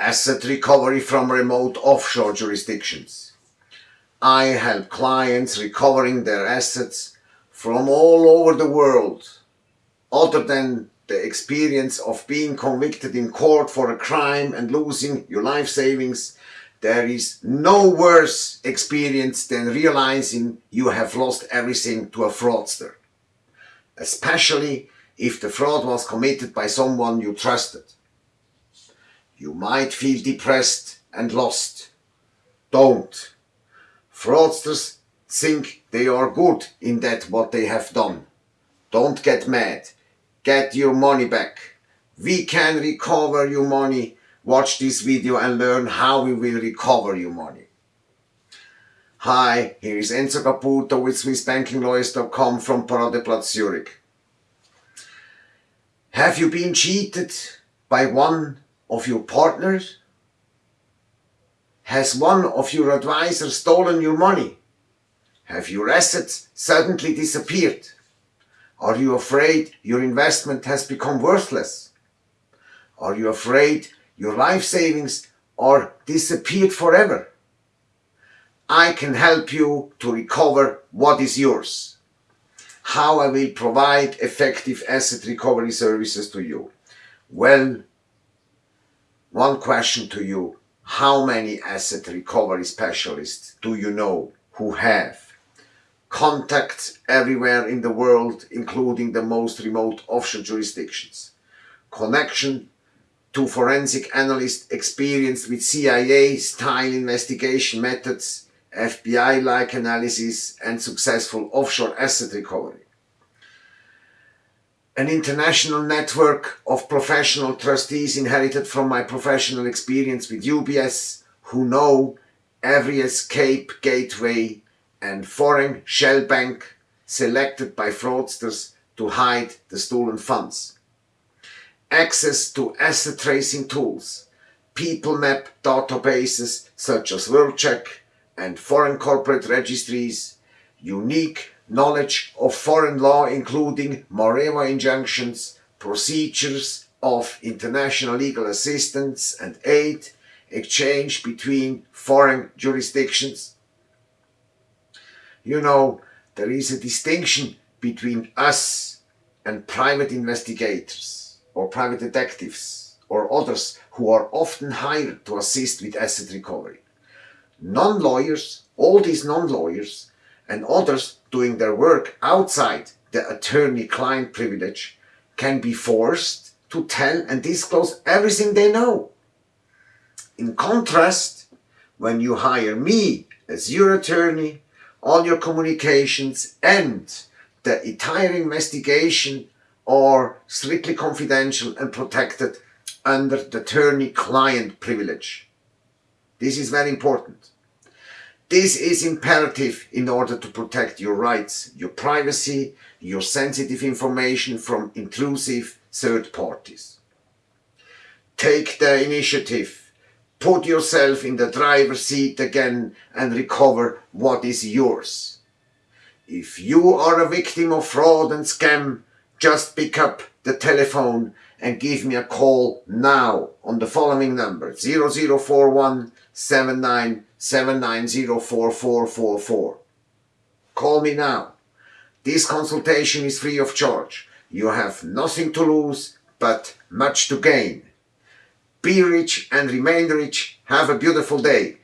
asset recovery from remote offshore jurisdictions. I help clients recovering their assets from all over the world, other than the experience of being convicted in court for a crime and losing your life savings, there is no worse experience than realizing you have lost everything to a fraudster. Especially if the fraud was committed by someone you trusted. You might feel depressed and lost. Don't. Fraudsters think they are good in that what they have done. Don't get mad. Get your money back. We can recover your money. Watch this video and learn how we will recover your money. Hi, here is Enzo Caputo with SwissBankingLawyers.com from Paradeplatz Zurich. Have you been cheated by one of your partners? Has one of your advisors stolen your money? Have your assets suddenly disappeared? Are you afraid your investment has become worthless? Are you afraid your life savings are disappeared forever? I can help you to recover what is yours. How I will provide effective asset recovery services to you. Well, one question to you. How many asset recovery specialists do you know who have contacts everywhere in the world, including the most remote offshore jurisdictions? Connection to forensic analysts experienced with CIA-style investigation methods, FBI-like analysis and successful offshore asset recovery an international network of professional trustees inherited from my professional experience with UBS who know every escape gateway and foreign shell bank selected by fraudsters to hide the stolen funds. Access to asset tracing tools, people map databases such as WorldCheck and foreign corporate registries, unique knowledge of foreign law including Mareva injunctions, procedures of international legal assistance and aid, exchange between foreign jurisdictions. You know, there is a distinction between us and private investigators or private detectives or others who are often hired to assist with asset recovery. Non-lawyers, all these non-lawyers and others doing their work outside the attorney-client privilege can be forced to tell and disclose everything they know. In contrast, when you hire me as your attorney, all your communications and the entire investigation are strictly confidential and protected under the attorney-client privilege. This is very important. This is imperative in order to protect your rights, your privacy, your sensitive information from intrusive third parties. Take the initiative. Put yourself in the driver's seat again and recover what is yours. If you are a victim of fraud and scam, just pick up the telephone and give me a call now on the following number 0041 79704444. Call me now. This consultation is free of charge. You have nothing to lose, but much to gain. Be rich and remain rich. Have a beautiful day.